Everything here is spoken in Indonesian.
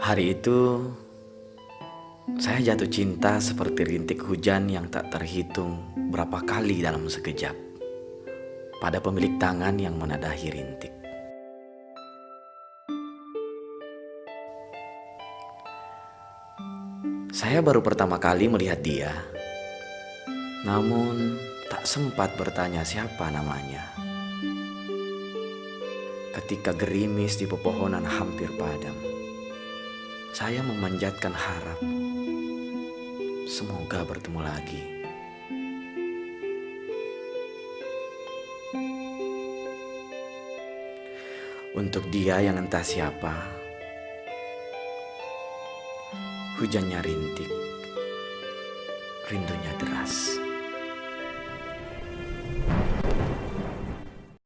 Hari itu saya jatuh cinta seperti rintik hujan yang tak terhitung berapa kali dalam sekejap pada pemilik tangan yang menadahi rintik. Saya baru pertama kali melihat dia, namun tak sempat bertanya siapa namanya. Ketika gerimis di pepohonan hampir padam, saya memanjatkan harap semoga bertemu lagi. Untuk dia yang entah siapa, hujannya rintik, rindunya deras.